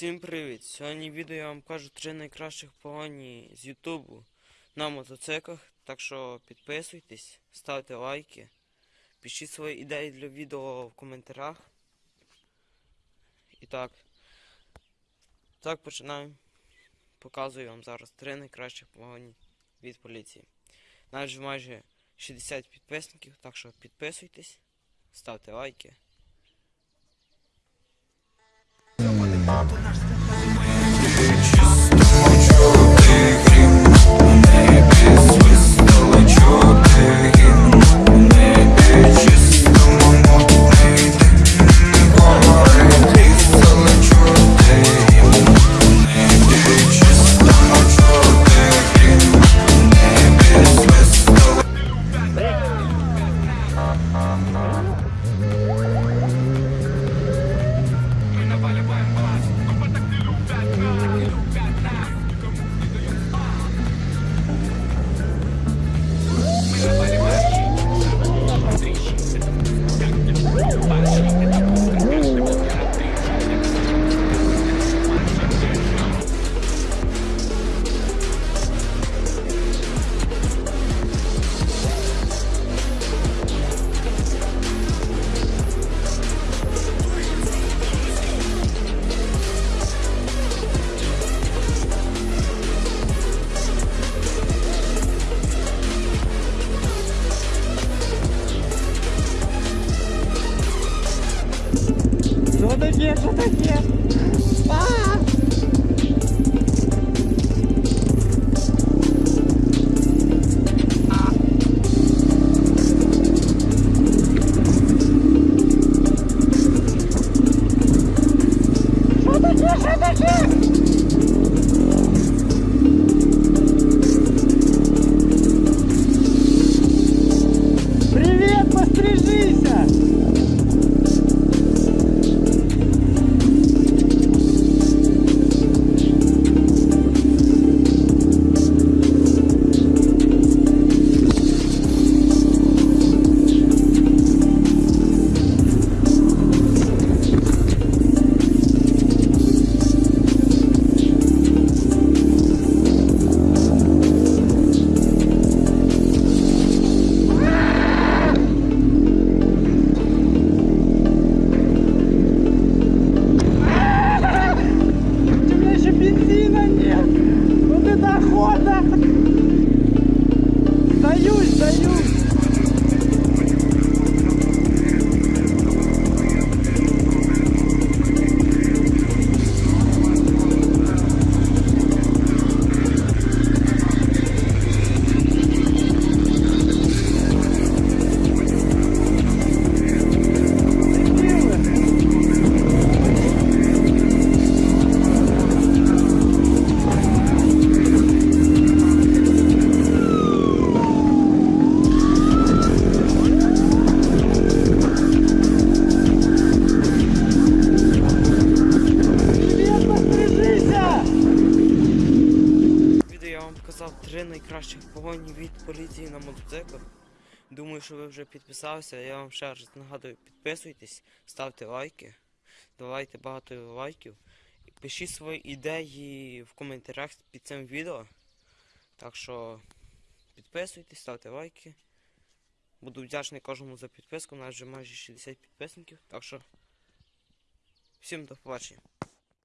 Всім привіт! Сьогодні відео я вам кажу три найкращих погоні з Ютубу на мотоциклах. Так що підписуйтесь, ставте лайки, пишіть свої ідеї для відео в коментарях. І так. Так починаємо. Показую вам зараз три найкращих погоні від поліції. Навіть майже 60 підписників, так що підписуйтесь, ставте лайки. Що такие, кто такие? А -а -а! Привет, пострижися! Охота. Сдаюсь, сдаюсь. Поліції на мотоциклах. Думаю, що ви вже підписалися. Я вам ще раз нагадую, підписуйтесь, ставте лайки, давайте багато лайків. Пишіть свої ідеї в коментарях під цим відео. Так що підписуйтесь, ставте лайки. Буду вдячний кожному за підписку. У нас вже майже 60 підписників. Так що всім до побачення.